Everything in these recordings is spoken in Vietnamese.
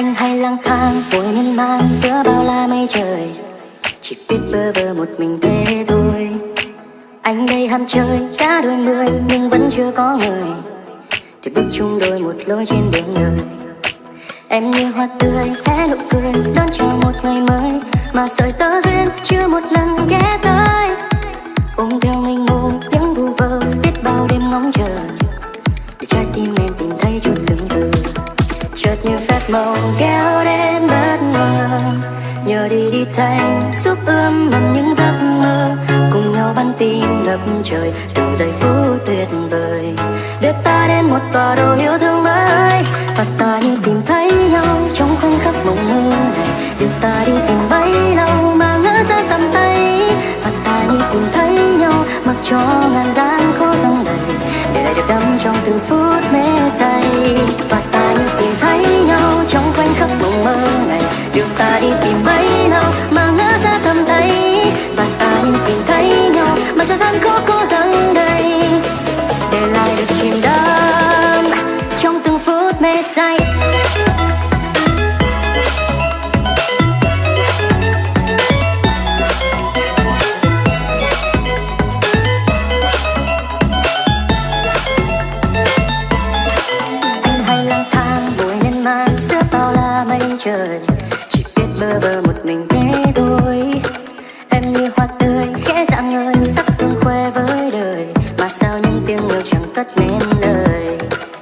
Anh hay lang thang vội miên man, giữa bao la mây trời. Chỉ biết bơ vơ một mình thế thôi. Anh đây ham chơi cả đôi mươi, nhưng vẫn chưa có người. Để bước chung đôi một lối trên đường đời. Em như hoa tươi hé nụ cười, đón chào một ngày mới. Mà sợi tơ duyên, chưa một lần ghé tới. Chợt màu kéo đến bất ngờ. Nhờ đi đi thành giúp ươm mầm những giấc mơ. Cùng nhau bắn tim ngập trời, từng giây phút tuyệt vời. Đưa ta đến một tòa đồ yêu thương mới. Và ta như tìm thấy nhau trong khoảnh khắc mộng mơ này. Đưa ta đi tìm bấy lâu mà ngỡ ra tầm tay. Và ta như tìm thấy nhau, mặc cho ngàn gian khó dòng đầy. Để lại được đắm trong từng phút mê say. Và ta như tìm nhau mặc cho gian khó nên lời.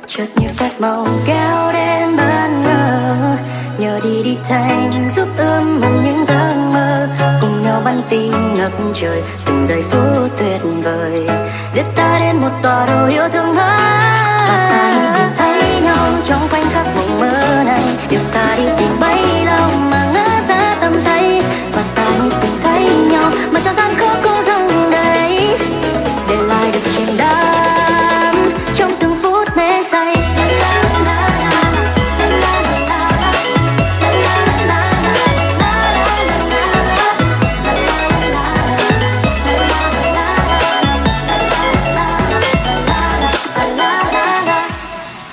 Chợt như phát mộng kéo đến bất ngờ. Nhờ đi đi thành giúp ươm mầm những giấc mơ. Cùng nhau bắn tinh ngập trời, từng giây phút tuyệt vời. Đưa ta đến một tòa đồ yêu thương mới.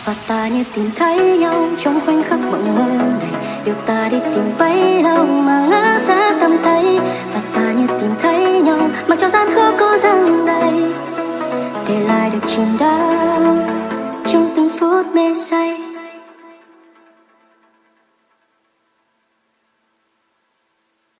Và ta như tìm thấy nhau trong khoảnh khắc mộng mơ này. Điều ta đi tìm bấy lâu mà ngã ra tầm tay, và ta như tìm thấy nhau mặc cho gian khó có dòng đầy. Để lại được chìm đắm trong từng phút mê say.